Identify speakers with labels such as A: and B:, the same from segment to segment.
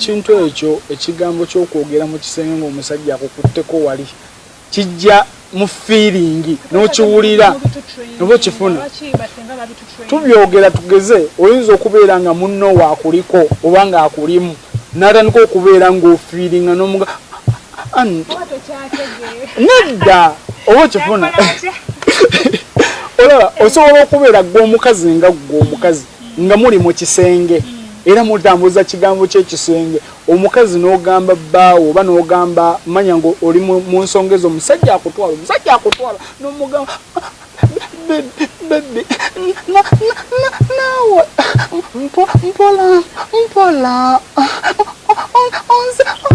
A: ekintu ekyo ekigambo kyokwogera mu kisenge ngaomusajja akukutteko wali kijja mu fiiringi n'okiwulira oba okifuna. Tubyogera tugeze oyinza okubeera nga munno waakuliko oba ngaakulimu n'atandika okubeera ng'ofiiringa n'omuga nedda oba okifuna. Olaba osobola okubeera gw'omukazi nga gw'omukazi nga muli mu kisenge era mutambuza kigambo kyekisenge omukazi n'ogamba bbaawo oba n'ogamba manya nga oli mu nsonga ezo omusajja akutwala omusajja akutwala. N'omugamba bebi naawe mpola mpola onzetta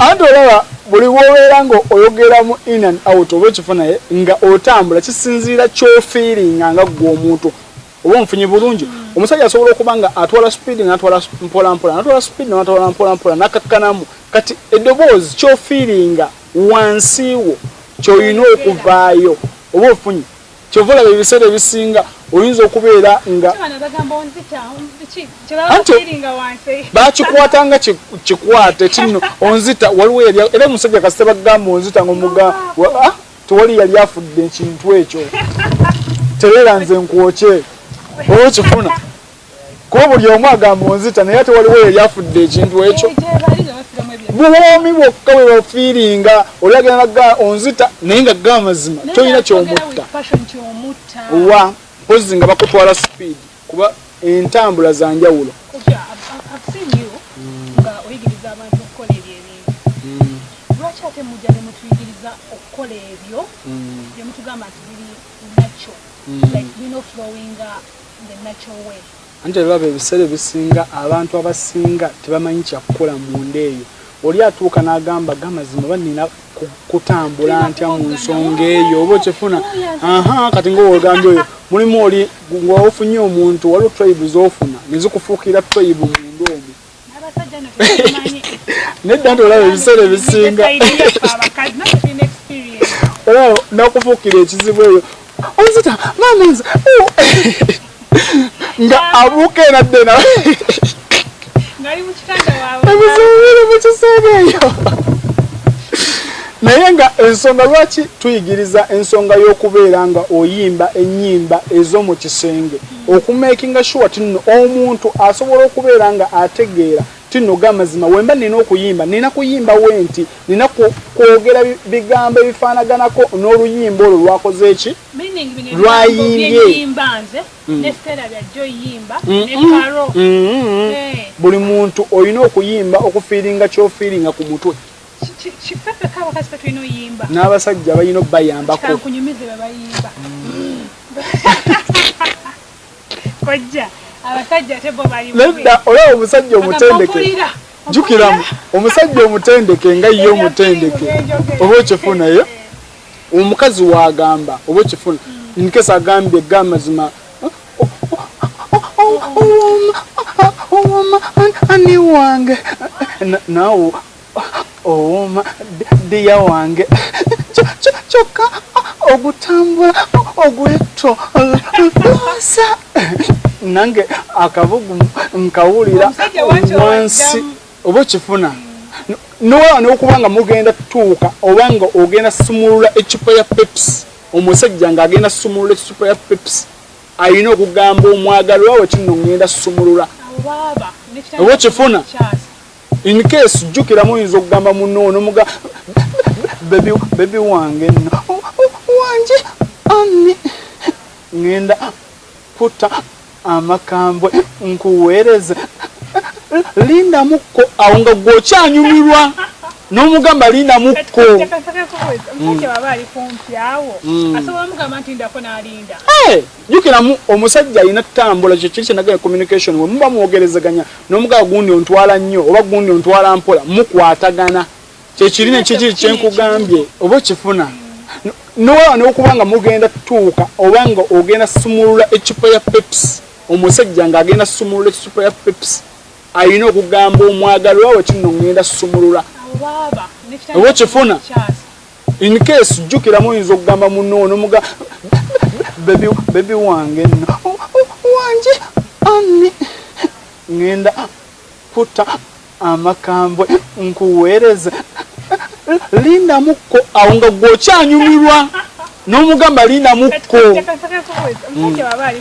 A: anti olaba buli wobeera nga oyogera mu in and out oba ekifunaye nga otambula kisinziira kyofiiringa nga gwe omuntu. Oba omufunyi bulungi? Omusajja asobola okuba nga atwala speedi natwala mpolampola natwala speedi natwala mpolampola nakakkanamu kati eddoboozi kyofiiringa wansiiwo kyoyina okuvaayo. Oba ofunyi kyova olaba ebiseera ebisinga oyinza okubeera nga bakikwata nga kikwate kino onzita waliwo era omusajja kasite bagamba onzita ngaomuga ah, tewali yali afudde ekintu ekyo. Tereera nze nkwokye. Oba okifuna kuba buli omu agamba onzita naye ate waliwo yali afudde ekintu ekyo. Bwomi bwokka bwe bafiiringa olagenda naga onzita naye nga ga amazima tolina kyomutta. Wa mpozi nga bakutwala speed kuba entambula za njawulo.
B: Lwaki ate mujja ne mutuyigiriza okukola ebyo? Byemutugamba nti biri nacho like bino flowinga the natural way.
A: Anti olaba ebiseera ebisinga abantu abasinga tebamanyi kyakukola munda eyo. Oli atuuka n'agamba gamazima oba nina kutambula ntya mu nsonga eyo? Oba okifuna? aha kati ngaowegambye oyo mulimu oli ngaofunye omuntu waliwo tribe zofuna nezikufuukira tribe munda omwo nedda nti olaba ebiseera ebisinga olaba nakufuukira ekizibu eyo onzita mamenza nga abuuka enadde nawe ebizibuire mu kiseera eyo ensonga lwaki tuyigiriza ensonga y'okubeera nga oyimba ennyimba ez'omu kisenge? Okumakinga sure tino omuntu asobola okubeera nga ategeera tino gamazima wemba nina okuyimba nina kuyimba we nti nina kwogera bigambo ebifaanaganako n'oluyimba olwo lwakoze eki lwayimbye buli muntu olina okuyimba okufiiringa kyofiiringa ku mutwe n'abasajja balina obayambako nedda olaba omusajja omutendeke jukiramu omusajja omutendeke nga ye omutendeke oba okifunayo omukazi wagamba oba okifuna nkesa agambye gamazima owoma ani wange naawe owoma diya wange. Kyokka ogutambula ogweto loosa. Nange akabugu nkawulira wansi. oba okifuna? Nowaba nokuba nga mugenda tuuka oba nga ogenda sumulula ecupa ya peps omusajja ngaagenda sumulula ecupa ya peps ayina okugamba omwagalwa we kino ngenda sumulula. Oba okifuna in case jjukiramu oyinza okugamba munoono muga bebi wange nno. Wanje ani ngenda kuta amakambwe nkuweereze. Lindamukko awo nga gwokyanyumirwa n'omugamba lindamukko jukiramu omusajja alina ttambula kyo kiri kyenagala communication we muba mwogerezeganya n'omugaba gundi ontwala nnyo oba gundi ontwala mpola mukwatagana. Kyekiri nekikiri kyenkugambye oba okifuna? Nowaba n'okuba nga mugenda tuuka oba nga ogenda sumulula ecupa ya peps omusajja ng'agenda sumulula ecupa ya peps ayina okugamba omwagalwa we kino ngenda sumulula oba okifuna in case jjukiramu oyinza okugamba munoono muga bebi bebi wange nno. Wanje ani ngenda kuta amakambwe nkuweereze. Lindamukko awo nga gwokyanyumirwa n'omugamba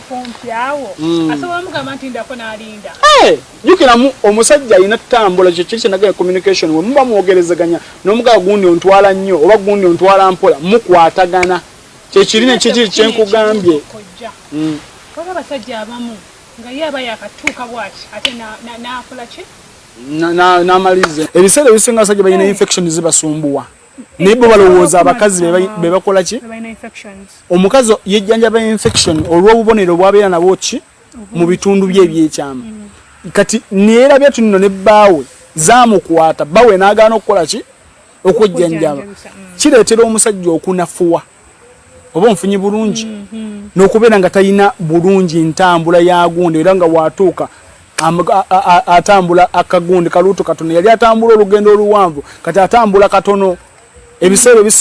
B: kumpi awo.
A: Mm.
B: n'alinda.
A: Eh, jukiramu omusajja alina ttambula kyekiri kyenagaya communication we muba mwogerezeganya n'omugaba gundi ontwala nnyo oba gundi ontwala mpola mukwatagana. Kyekiri nekikiri kyenkugambye
B: kojja
A: Mm.
B: waba abasajja abamu nga ye aba yakatuuka bwati ate na- na- n'akola ki?
A: Na- na- n'amalize. Ebiseera ebisinga abasajja balina infection zibasumbuwa naye bo balowooza abakazi be ba- be bakola ki? omukazi yejjanjaba infection olw'obubonero bwabeera nabwo ki? Mu bitundu bye ebyekyama. Kati neerabya tuno ne bbaawe zaamukwata bbaawe n'agaana okukola ki?
B: Okujjanjabisa, mm.
A: kireetera omusajja okunafuwa. Oba omufunyi bulungi? N'okubeera nga talina bulungi ntambula ya gundi era nga bw'atuuka am- a- a- a- atambula akagundi kaluuto katono. Yali atambula olugendo oluwanvu kati atambula katono ebiseera ebisi